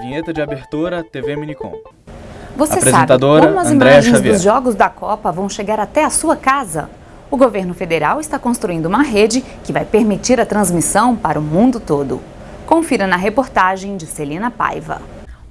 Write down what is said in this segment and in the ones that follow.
Vinheta de abertura TV Minicom. Você sabe como as Andréa imagens Xavier. dos jogos da Copa vão chegar até a sua casa? O governo federal está construindo uma rede que vai permitir a transmissão para o mundo todo. Confira na reportagem de Celina Paiva.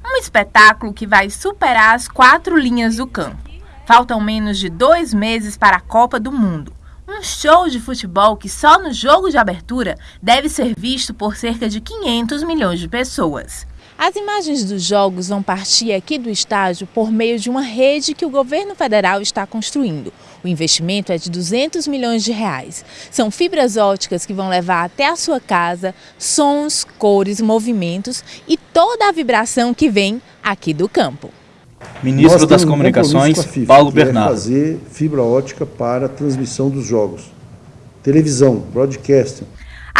Um espetáculo que vai superar as quatro linhas do campo. Faltam menos de dois meses para a Copa do Mundo. Um show de futebol que só no jogo de abertura deve ser visto por cerca de 500 milhões de pessoas. As imagens dos jogos vão partir aqui do estádio por meio de uma rede que o governo federal está construindo. O investimento é de 200 milhões de reais. São fibras óticas que vão levar até a sua casa sons, cores, movimentos e toda a vibração que vem aqui do campo. Ministro das Comunicações, FIFA, Paulo é Bernardo. É fazer fibra ótica para a transmissão dos jogos. Televisão, broadcasting.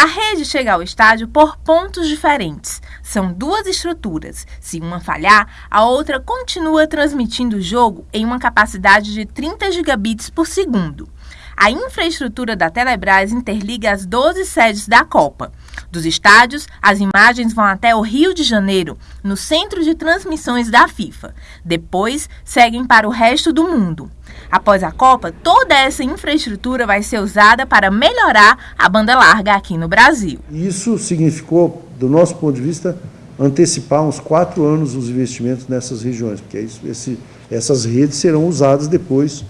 A rede chega ao estádio por pontos diferentes. São duas estruturas. Se uma falhar, a outra continua transmitindo o jogo em uma capacidade de 30 gigabits por segundo. A infraestrutura da Telebrás interliga as 12 sedes da Copa. Dos estádios, as imagens vão até o Rio de Janeiro, no centro de transmissões da FIFA. Depois, seguem para o resto do mundo. Após a Copa, toda essa infraestrutura vai ser usada para melhorar a banda larga aqui no Brasil. Isso significou, do nosso ponto de vista, antecipar uns quatro anos os investimentos nessas regiões, porque esse, essas redes serão usadas depois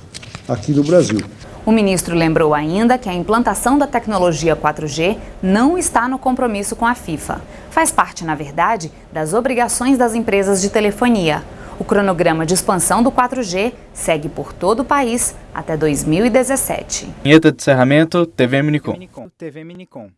aqui no Brasil. O ministro lembrou ainda que a implantação da tecnologia 4G não está no compromisso com a FIFA. Faz parte, na verdade, das obrigações das empresas de telefonia. O cronograma de expansão do 4G segue por todo o país até 2017. Vinheta de encerramento, TV Minicom. TV Minicom.